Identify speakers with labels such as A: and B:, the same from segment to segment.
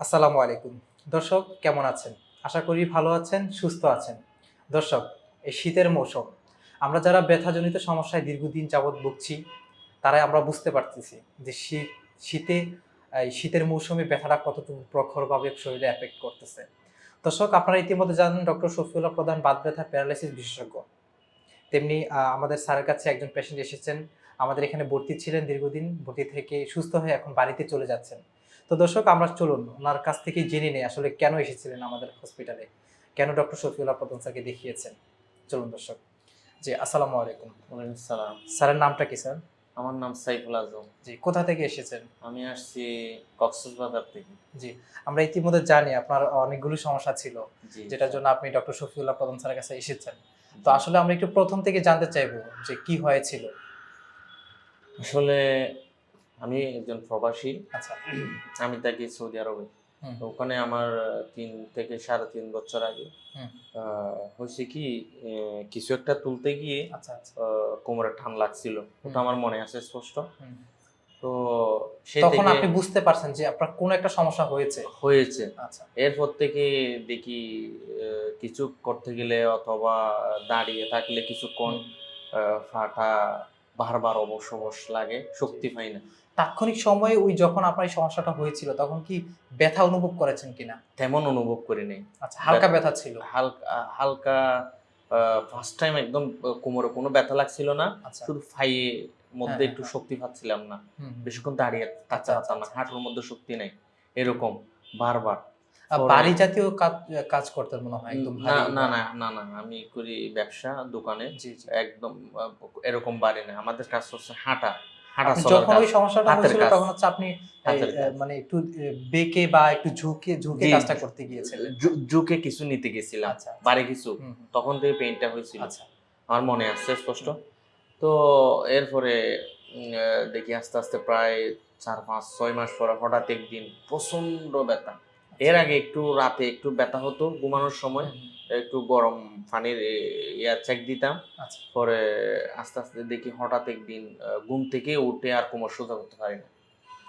A: আসসালামু আলাইকুম। দর্শক, কেমন আছেন? আশা করি ভালো আছেন, সুস্থ আছেন। দর্শক, এই শীতের মৌসুম। আমরা যারা ব্যথাজনিত সমস্যায় দীর্ঘদিন যাবৎ ভুগছি, তারাই আমরা বুঝতে পারতেছি যে শীত, শীতে, এই শীতের মৌসুমে ব্যথাটা কতটুকু প্রখরভাবে শরীরে এফেক্ট করতেছে। দর্শক, আপনারা ইতিমধ্যে জানেন ডক্টর শফিউল্লাহ প্রধান বাদ ব্যথা প্যারালাইসিস বিশেষজ্ঞ। তেমনি আমাদের স্যারের কাছে একজন পেশেন্ট এসেছেন। আমাদের এখানে ভর্তি ছিলেন দীর্ঘদিন, ভর্তি থেকে সুস্থ হয়ে এখন বাড়িতে চলে যাচ্ছেন। তো দর্শক আমরা চলুন ওনার কাছ থেকে জেনে নেই আসলে কেন এসেছিলেন আমাদের হসপিটালে কেন ডক্টর শফিউল্লাহ প্রধান স্যারকে দেখিয়েছেন? চলুন দর্শক। জি আসসালামু আলাইকুম।
B: ওয়ালাইকুম সালাম।
A: স্যারের নামটা কি স্যার?
B: আমার নাম সাইফুল আজম।
A: জি কোথা থেকে এসেছেন?
B: আমি আসছি কক্সবাজার থেকে।
A: জি আমরা ইতিমধ্যে জানি আপনার অনেকগুলো সমস্যা ছিল যেটার জন্য আপনি ডক্টর শফিউল্লাহ প্রধান স্যারের কাছে এসেছেন। তো আসলে আমরা একটু প্রথম থেকে জানতে চাইব যে কি হয়েছিল।
B: আসলে আমি একজন প্রবাসী।
A: আচ্ছা।
B: আমি থাকি সৌদি আরবে। ওখানে আমার তিন থেকে সাড়ে তিন বছর আগে হয়েছে কি কিছু একটা তুলতে গিয়ে
A: আচ্ছা আচ্ছা।
B: কোমরে টান লাগছিল। ওটা আমার মনে আছে স্পষ্ট। তো সেই
A: তখন আপনি বুঝতে পারছেন যে আপনার কোনো একটা সমস্যা হয়েছে।
B: হয়েছে।
A: আচ্ছা।
B: এরপর থেকে দেখি কিছু করতে গেলে অথবা দাঁড়িয়ে থাকলে কিছুক্ষণ ফাটা বারবার অবশ অবশ লাগে শক্তি পাই না।
A: তাৎক্ষণিক সময়ে ওই যখন আপনার এই সমস্যাটা হয়েছিল তখন কি ব্যথা অনুভব করেছেন কিনা?
B: তেমন অনুভব করি নাই
A: আচ্ছা হালকা ব্যথা ছিল?
B: হালকা হালকা ফার্স্ট টাইম একদম কোমরে কোনো ব্যথা লাগছিল না।
A: আচ্ছা।
B: শুধু ফাইয়ে মধ্যে
A: হ্যাঁ,
B: একটু
A: হ্যাঁ।
B: শক্তি পাচ্ছিলাম না। বেশিক্ষণ দাঁড়িয়ে থাকতে
A: আচ্ছা,
B: পারতাম না
A: আচ্ছা,
B: হাঁটুর মধ্যে শক্তি নাই এরকম বারবার।
A: বাড়ি জাতীয় কাজ করতেন মনে হয় একদম
B: না না না না না আমি করি ব্যবসা দোকানে। একদম এরকম বাড়ি না আমাদের কাজ হচ্ছে হাঁটা হাঁটা
A: আপনি
B: চলার
A: যখন ওই সমস্যাটা হয়েছিল তখন হচ্ছে আপনি এই,
B: হাতের
A: আহ,
B: কাজ।
A: মানে একটু বেঁকে বা একটু ঝুঁকে ঝুঁকে কাজটা করতে গিয়েছিলেন।
B: জু- কিছু নিতে গেছিলাম
A: আচ্ছা আচ্ছা।
B: বাড়ি কিছু। তখন থেকে পেইনটা হয়েছিল।
A: আচ্ছা।
B: আমার মনে আসছে স্পষ্ট। তো এরপরে দেখি আস্তে আস্তে প্রায় চার পাঁচ ছয় মাস পরে হঠাৎ একদিন প্রচণ্ড ব্যথা। এর আগে একটু রাতে একটু ব্যথা হতো ঘুমানোর সময়। একটু গরম পানির ইয়া চেক দিতাম।
A: আচ্ছা।
B: পরে আস্তে আস্তে দেখি হঠাৎ একদিন ঘুম থেকে উঠে আর কোমর সোজা করতে পারি না।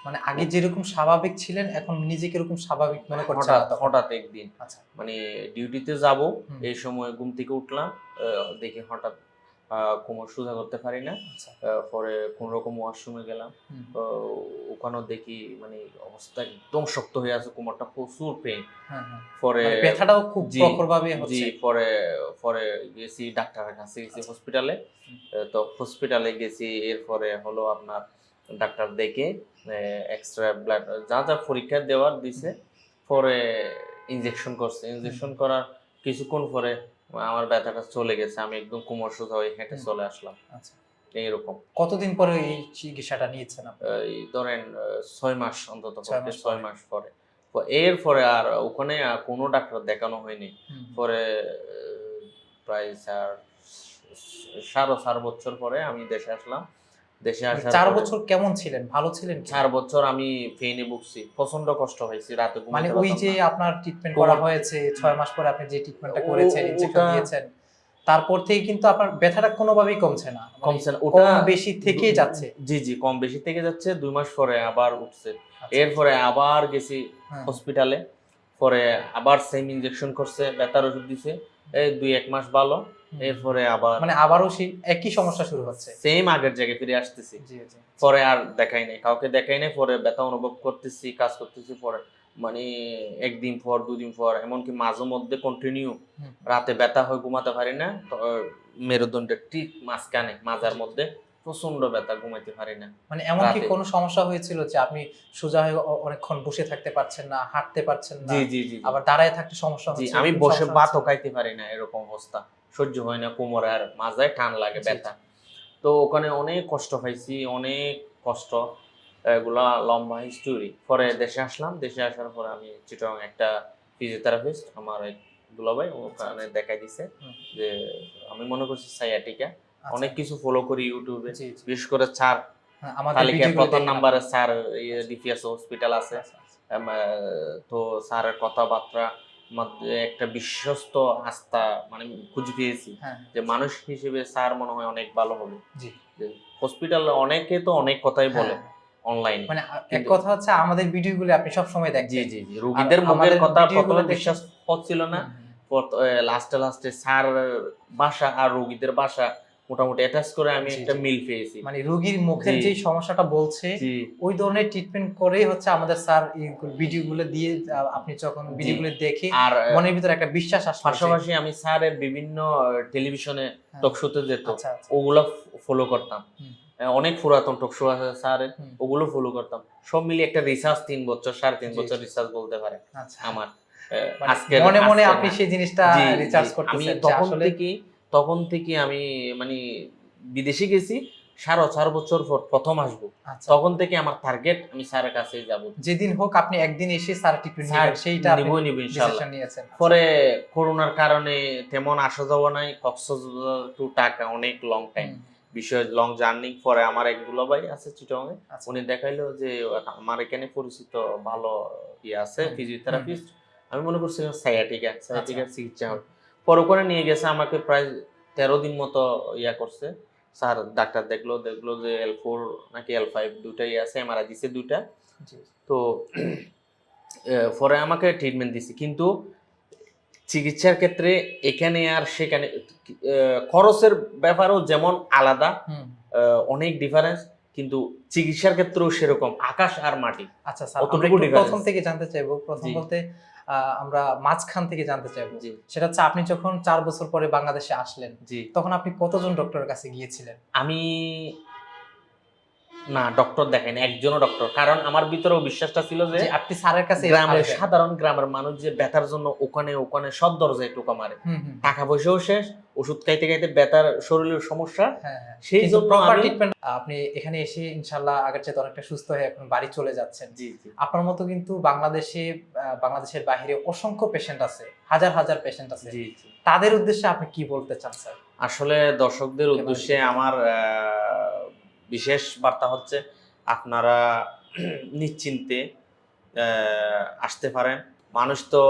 A: মানে আগে যেরকম স্বাভাবিক ছিলেন এখন নিজেকে এরকম স্বাভাবিক মনে করছেন
B: হঠাৎ হঠাৎ একদিন।
A: আচ্ছা।
B: মানে ডিউটিতে যাব এই সময় ঘুম থেকে উঠলাম আহ, দেখি হঠাৎ কোমর সোজা করতে পারি না
A: আচ্ছা।
B: পরে কোন রকম ওয়াশরুমে গেলাম ওখানেও দেখি মানে অবস্থা একদম শক্ত হয়ে আছে কোমরটা প্রচুর পেন
A: হ্যাঁ, হ্যাঁ।
B: পরে
A: মানে ব্যথাটাও খুব
B: জি,
A: প্রখর ভাবে হচ্ছে।
B: পরে পরে গেছি ডাক্তারের কাছে গেছি
A: আচ্ছা।
B: হসপিটালে তো হসপিটালে গেছি এরপরে হলো আপনার ডাক্তার দেখে এক্সট্রা ব্লাড যা যা পরীক্ষা দেওয়ার দিছে পরে ইনজেকশন করছে। ইনজেকশন করার কিছুক্ষণ পরে আমার ব্যথাটা চলে গেছে আমি একদম কোমর সোজা হয়ে হেঁটে চলে আসলাম।
A: আচ্ছা।
B: এইরকম।
A: কতদিন পরে এই চিকিৎসাটা নিয়েছেন আপনি?
B: এই ধরেন ছয় মাস অন্তত
A: ছয় মাস পরে।
B: এর পরে। আর ওখানে কোনো ডাক্তার দেখানো হয়নি। পরে প্রায় চার সাড়ে চার বছর পরে আমি দেশে আসলাম। দেশে
A: মানে
B: আসার
A: চার বছর কেমন ছিলেন? ভালো ছিলেন
B: চার বছর আমি ফেনে ভুগছি প্রচণ্ড কষ্ট হয়েছে রাতে
A: মানে ওই যে আপনার ট্রিটমেন্ট করা হয়েছে ছয় মাস পরে আপনি যে ট্রিটমেন্টটা করেছেন ইনজেকশন দিয়েছেন তারপর থেকে কিন্তু আপনার ব্যথাটা কোনোভাবেই কমছে না। মানে
B: কমছে না। ওটা
A: বেশি থেকেই যাচ্ছে।
B: জি জি কম বেশি থেকে যাচ্ছে দুই মাস পরে আবার উঠছে।
A: আচ্ছা,
B: এরপরে আবার গেছি
A: হ্যাঁ,
B: হসপিটালে পরে আবার সেম ইনজেকশন করছে ব্যথার ওষুধ দিছে। এই দুই এক মাস ভালো। এরপরে আবার
A: মানে আবারও সেই একই সমস্যা শুরু হচ্ছে।
B: সেম আগের জায়গায় ফিরে আসতেছি। পরে আর দেখাই নাই। কাউকে দেখাই নাই পরে ব্যথা অনুভব করতেছি কাজ করতেছি পরে মানে একদিন পর দুদিন পর এমনকি মাঝে মধ্যে কন্টিনিউ রাতে ব্যথা হয়ে ঘুমাতে পারি না মেরুদণ্ডের ঠিক মাঝখানে মাজার মধ্যে। প্রচণ্ড ব্যথা ঘুমাইতে পারি না।
A: মানে এমন কি কোনো সমস্যা হয়েছিল যে আপনি সোজা হয়ে অনেকক্ষণ বসে থাকতে পারছেন না হাঁটতে পারছেন না?
B: জি জি জি।
A: আবার দাঁড়ায় থাকতে সমস্যা হচ্ছে
B: আমি বসে ভাতও খাইতে পারি না এরকম অবস্থা। সহ্য হয় না কোমরে আর মাজায় টান লাগে ব্যথা। তো ওখানে অনেক কষ্ট পাইছি অনেক কষ্ট। এগুলা লম্বা হিস্টোরি পরে দেশে আসলাম দেশে আসার পরে আমি চিটং একটা ফিজিওথেরাপিস্ট আমার এক দুলাভাই ওখানে দেখাই দিছে যে আমি মনে করছি সাইয়াটিকা
A: আচ্ছা,
B: অনেক কিছু ফলো করি ইউটিউবে বিশেষ করে স্যার
A: হ্যাঁ, আমাদের
B: তালিকায় প্রথম নাম্বারে স্যার ডিপিএস হসপিটাল আছে।
A: আচ্ছা, আচ্ছা।
B: তো স্যারের কথাবার্তা একটা বিশ্বস্ত আস্থা মানে খুঁজে পেয়েছি
A: হ্যাঁ
B: যে মানুষ হিসেবে স্যার মনে হয় অনেক ভালো হবে। হসপিটাল অনেকে তো অনেক কথাই বলে
A: হ্যাঁ,
B: অনলাইনে
A: মানে এক কথা হচ্ছে আমাদের ভিডিওগুলো আপনি সব সময়
B: জি জি জি। রোগীদের মুখের কথা প্রথমে বিশ্বাস হচ্ছিল না। লাস্টে লাস্টে স্যার ভাষা আর রোগীদের ভাষা মোটামুটি অ্যাটাচ করে আমি একটা মিল পেয়েছি
A: মানে রোগীর মুখের যে সমস্যাটা বলছে ওই ধরনের ট্রিটমেন্ট করেই হচ্ছে আমাদের স্যার ভিডিওগুলো দিয়ে আপনি যখন ভিডিওগুলো দেখে
B: আর
A: মনের ভিতরে একটা বিশ্বাস আসলো যে-
B: পাশাপাশি আমি স্যারের বিভিন্ন টেলিভিশনে
A: হ্যাঁ।
B: টক শোতে যেত
A: আচ্ছা আচ্ছা।
B: ওগুলো ফলো করতাম। অনেক পুরাতন টক শো আছে স্যারের ওগুলো ফলো করতাম। সব মিলিয়ে একটা রিসার্চ তিন বছর সাড়ে তিন বছর। রিসার্চ বলতে পারে
A: আচ্ছা।
B: আমার
A: মানে মনে মনে আপনি সেই জিনিসটা।
B: আমি
A: করতেছেন
B: তখন
A: আসলে
B: থেকে তখন থেকে আমি মানে বিদেশে গেছি সাড়ে চার বছর পর প্রথম আসব।
A: আচ্ছা।
B: তখন থেকে আমার টার্গেট আমি স্যারের কাছে যাব।
A: যেদিন হোক আপনি একদিন এসে স্যার নেবেন সেইটা
B: নিব
A: ডিসিশন নিয়েছেন।
B: পরে করোনার কারণে তেমন আসা যাওয়া নাই কক্সবাজার টু টাকা অনেক লং টাইম বিষয় লং জার্নি পরে আমার এক দুলাভাই আছে চিটংয়ে
A: আচ্ছা।
B: উনি দেখাইলো যে আমার এখানে পরিচিত ভালো ইয়ে আছে ফিজিওথেরাপিস্ট আমি মনে করছিলাম সায়াটিকা সায়াটিকার
A: আচ্ছা।
B: চিকিৎসা হবে। পরে ওখানে নিয়ে গেছে আমাকে প্রায় তেরো দিন মতো ইয়া করছে। স্যার ডাক্তার দেখল দেখল যে এল ফোর নাকি এল ফাইভ দুটাই আছে এমআরআই দিছে দুটা তো পরে আমাকে ট্রিটমেন্ট দিছে। কিন্তু চিকিৎসার ক্ষেত্রে এখানে আর সেখানে খরচের ব্যাপারও যেমন আলাদা অনেক ডিফারেন্স কিন্তু চিকিৎসার ক্ষেত্রেও সেরকম আকাশ আর মাটি।
A: আচ্ছা স্যার। প্রথম থেকে জানতে চাইব। প্রথম বলতে আমরা মাঝখান থেকে জানতে চাইব। সেটা হচ্ছে আপনি যখন চার বছর পরে বাংলাদেশে আসলেন
B: জি।
A: তখন আপনি কতজন ডক্টরের কাছে গিয়েছিলেন?
B: আমি না ডক্টর দেখাইনি একজনও ডক্টর কারণ আমার ভিতরেও বিশ্বাসটা ছিল যে
A: আপনি স্যারের কাছে
B: গ্রামের সাধারণ গ্রামের মানুষ যে ব্যথার জন্য ওখানে ওখানে সব দরজায় টোকা মারে। টাকা পয়সাও শেষ ওষুধ খাইতে খাইতে ব্যথার শরীরের সমস্যা।
A: হ্যাঁ, হ্যাঁ।
B: সেই জন্য
A: আপনি এখানে এসে ইনশাল্লাহ আগের চেয়ে অনেকটা সুস্থ হয়ে এখন বাড়ি চলে যাচ্ছেন।
B: জি
A: আপনার মতো কিন্তু বাংলাদেশে বাংলাদেশের বাইরে অসংখ্য পেশেন্ট আছে হাজার হাজার পেশেন্ট আছে।
B: জি জি।
A: তাদের উদ্দেশ্যে আপনি কি বলতে চান স্যার?
B: আসলে দর্শকদের উদ্দেশ্যে আমার আহ, বিশেষ বার্তা হচ্ছে আপনারা নিশ্চিন্তে আসতে পারেন। মানুষ তো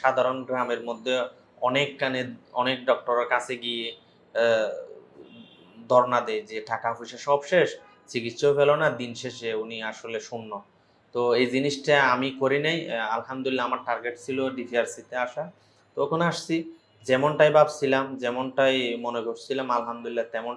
B: সাধারণ গ্রামের মধ্যে অনেক কানে, অনেক ডক্টরের কাছে গিয়ে ধর্ণা দেয় যে টাকা পয়সা সব শেষ, চিকিৎসাও পেল না, দিন শেষে উনি আসলে শূন্য। তো এই জিনিসটা আমি করি নাই আলহামদুলিল্লাহ আমার টার্গেট ছিল ডিপিআরসিতে আসা। তো ওখানে আসছি, যেমনটাই ভাবছিলাম, যেমনটাই মনে করছিলাম, আলহামদুলিল্লাহ তেমন